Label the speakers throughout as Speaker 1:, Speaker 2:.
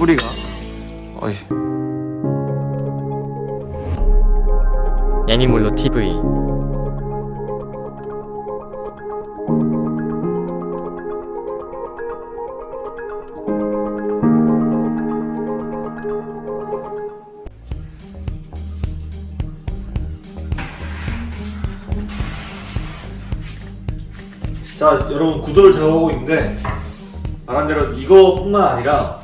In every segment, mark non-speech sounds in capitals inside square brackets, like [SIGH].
Speaker 1: 뿌리가? 어이.
Speaker 2: 애니몰로 TV
Speaker 1: 자 여러분 구도를 작업하고 있는데 말한 대로 이거뿐만 아니라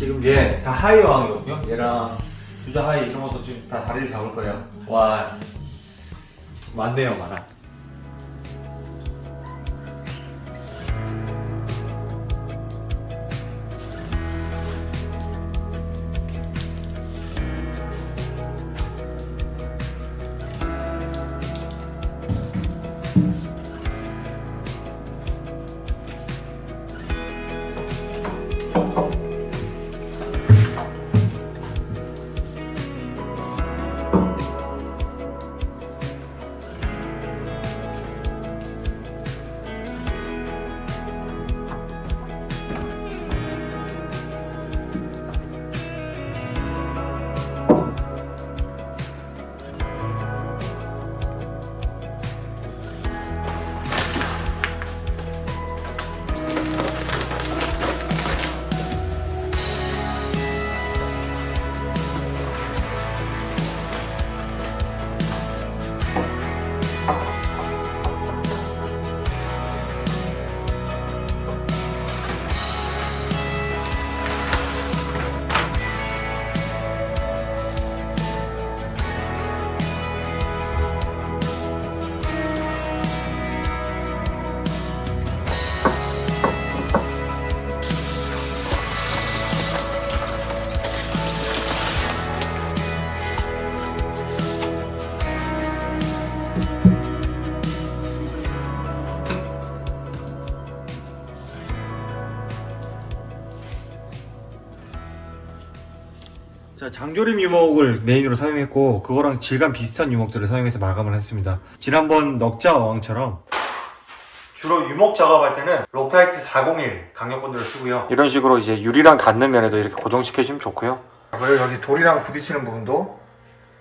Speaker 1: 지금 얘 다 하이 왕이거든요. 얘랑 주자 하이 이런 것도 지금 다 다리를 잡을 거예요. 와. 많네요 많아 자, 장조림 유목을 메인으로 사용했고 그거랑 질감 비슷한 유목들을 사용해서 마감을 했습니다. 지난번 넉자 광처럼 주로 유목 작업할 때는 Loctite 401 강력본드를 쓰고요. 이런 식으로 이제 유리랑 닿는 면에도 이렇게 고정시켜주면 좋고요. 그리고 여기 돌이랑 부딪히는 부분도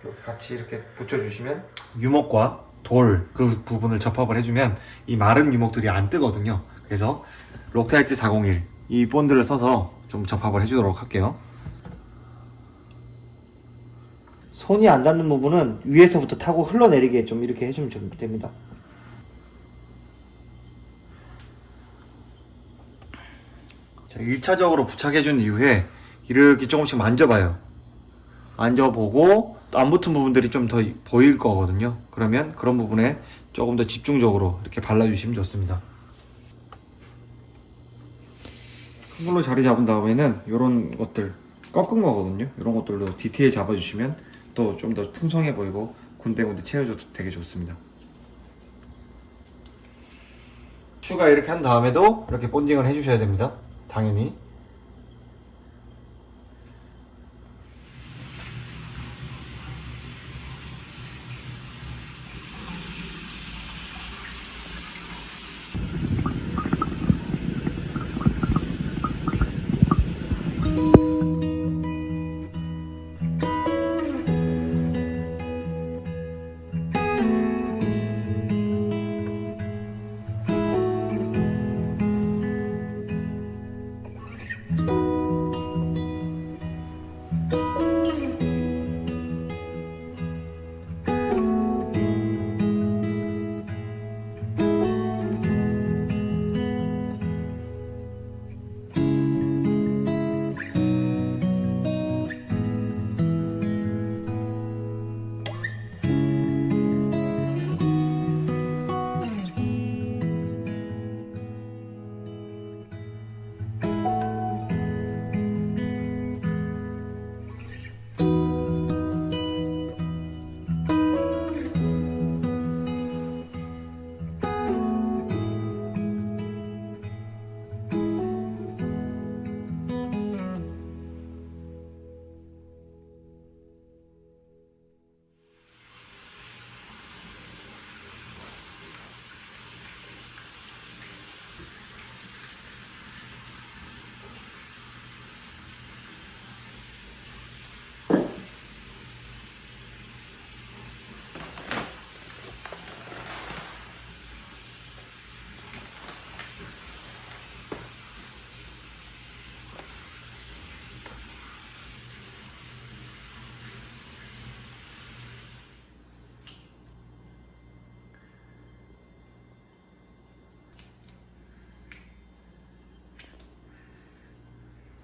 Speaker 1: 이렇게 같이 이렇게 붙여주시면 유목과 돌 그 부분을 접합을 해주면 이 마른 유목들이 안 뜨거든요. 그래서 Loctite 401 이 본드를 써서 좀 접합을 해주도록 할게요.
Speaker 3: 손이 안 닿는 부분은 위에서부터 타고 흘러내리게 좀 이렇게 해주면 좀 됩니다.
Speaker 1: 자, 1차적으로 부착해준 이후에 이렇게 조금씩 만져봐요. 만져보고 안 붙은 부분들이 좀 더 보일 거거든요. 그러면 그런 부분에 조금 더 집중적으로 이렇게 발라주시면 좋습니다. 큰 걸로 자리 잡은 다음에는 이런 것들 꺾은 거거든요. 이런 것들로 디테일 잡아주시면 또 좀 더 풍성해 보이고 군데군데 채워줘도 되게 좋습니다. 추가 이렇게 한 다음에도 이렇게 본딩을 해주셔야 됩니다. 당연히.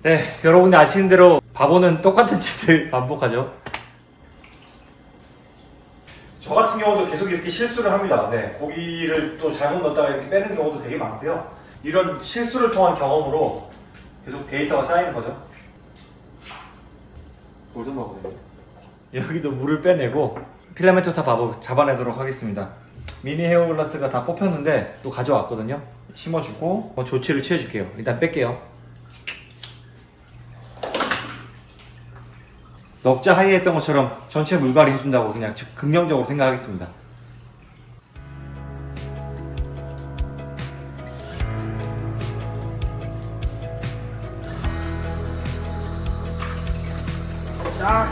Speaker 1: 네, 여러분이 아시는 대로 바보는 똑같은 짓을 [LAUGHS] 반복하죠. 저 같은 경우도 계속 이렇게 실수를 합니다. 네, 고기를 또 잘못 넣었다가 이렇게 빼는 경우도 되게 많고요. 이런 실수를 통한 경험으로 계속 데이터가 쌓이는 거죠. 골든버거든요. 여기도 물을 빼내고 필라멘토사 바보 잡아내도록 하겠습니다. 미니 헤어글라스가 다 뽑혔는데 또 가져왔거든요. 심어주고 뭐 조치를 취해줄게요. 일단 뺄게요. 넉자 하이 했던 것처럼 전체 물갈이 해준다고 그냥 즉 긍정적으로 생각하겠습니다. 딱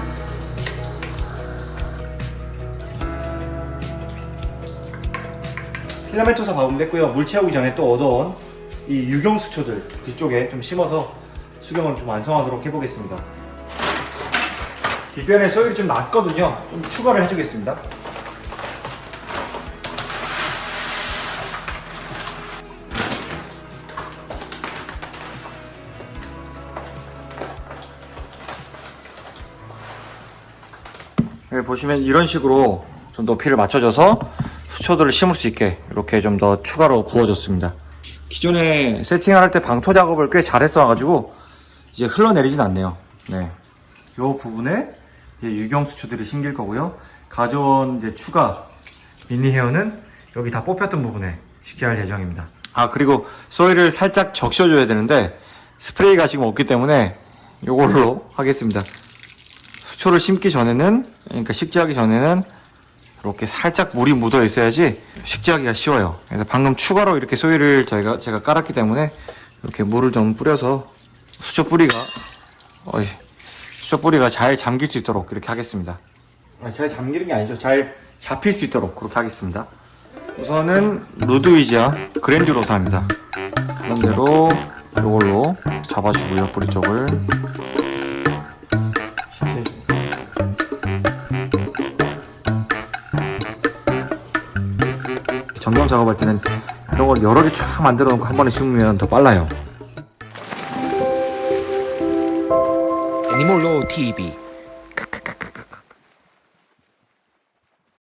Speaker 1: 필라멘 토사 밥은 뺐고요. 물 채우기 전에 또 얻어온 이 유경 수초들 뒤쪽에 좀 심어서 수경을 좀 완성하도록 해보겠습니다. 뒷변에 소일이 좀 낮거든요. 좀 추가를 해주겠습니다. 여기 네, 보시면 이런 식으로 좀 높이를 맞춰줘서 수초들을 심을 수 있게 이렇게 좀 더 추가로 구워줬습니다. 기존에 세팅을 할 때 방토 작업을 꽤 잘했어가지고 이제 흘러내리진 않네요. 네. 요 부분에 유경 수초들이 심길 거고요. 가져온 이제 추가 미니 헤어는 여기 다 뽑혔던 부분에 식재할 예정입니다. 아 그리고 소일을 살짝 적셔줘야 되는데 스프레이가 지금 없기 때문에 이걸로 [LAUGHS] 하겠습니다. 수초를 심기 전에는 그러니까 식재하기 전에는 이렇게 살짝 물이 묻어 있어야지 식재하기가 쉬워요. 그래서 방금 추가로 이렇게 소일을 저희가 제가 깔았기 때문에 이렇게 물을 좀 뿌려서 수초 뿌리가 어이, 수초 뿌리가 잘 잠길 수 있도록 이렇게 하겠습니다. 잘 잠기는 게 아니죠. 잘 잡힐 수 있도록 그렇게 하겠습니다. 우선은 루드위지아 그랜듀로사입니다. 그런 대로 이걸로 잡아주고요 뿌리 쪽을. 정경 작업할 때는 이런 걸 여러 개 쫙 만들어 놓고 한 번에 심으면 더 빨라요.
Speaker 2: 애니몰로 TV